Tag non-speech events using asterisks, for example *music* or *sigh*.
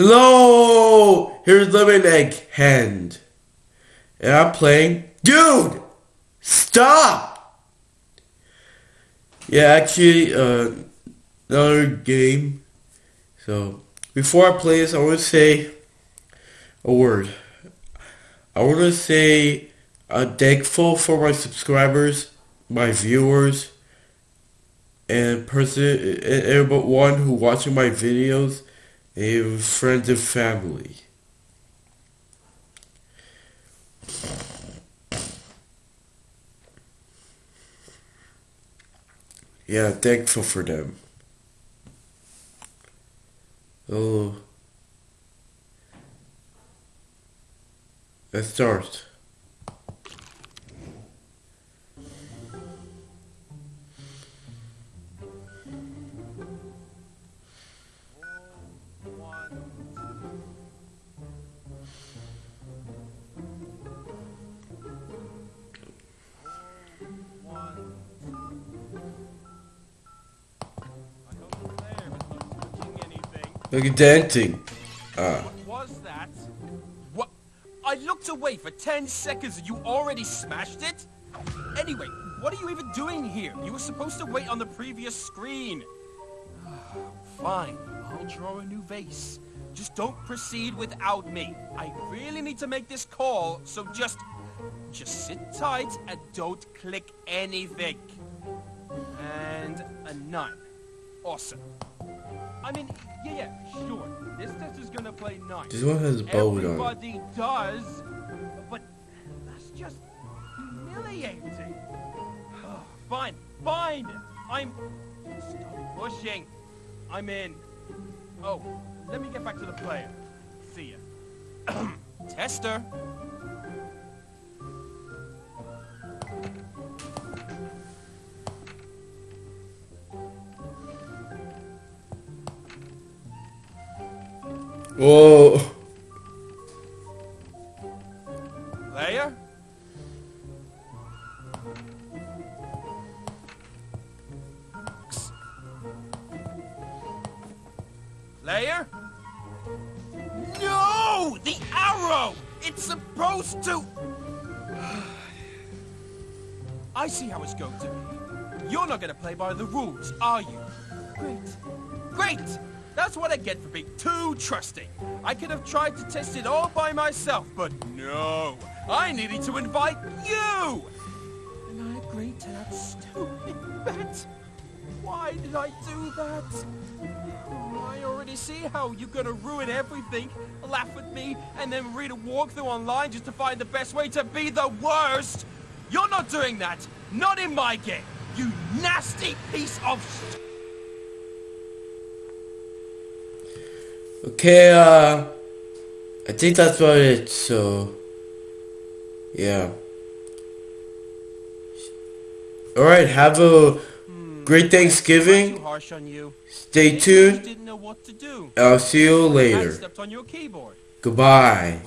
Hello! Here's Lemon Egg Hand. And I'm playing. Dude! Stop! Yeah, actually, uh, another game. So, before I play this, I want to say a word. I want to say I'm thankful for my subscribers, my viewers, and person, everyone who watching my videos, and friend and family. Yeah, thankful for them. Oh. Let's start. At dancing. Ah. What was that? What? I looked away for 10 seconds and you already smashed it? Anyway, what are you even doing here? You were supposed to wait on the previous screen. *sighs* Fine, I'll draw a new vase. Just don't proceed without me. I really need to make this call, so just... Just sit tight and don't click anything. And a nine. Awesome. I mean, yeah, yeah, sure. This test is gonna play nice. This one has on. Everybody does, but that's just humiliating. *sighs* fine, fine. I'm. Stop pushing. I'm in. Oh, let me get back to the player. See ya. *clears throat* Tester. Whoa. Leia? Leia? No! The arrow! It's supposed to... *sighs* I see how it's going to be. You're not going to play by the rules, are you? Great. Great! That's what I get for being too trusting. I could have tried to test it all by myself, but no. I needed to invite you! And I agreed to that stupid bet. Why did I do that? I already see how you're gonna ruin everything, laugh at me, and then read a walkthrough online just to find the best way to be the worst! You're not doing that! Not in my game! You nasty piece of Okay, uh, I think that's about it, so, yeah. Alright, have a great Thanksgiving. Stay tuned. I'll see you later. Goodbye.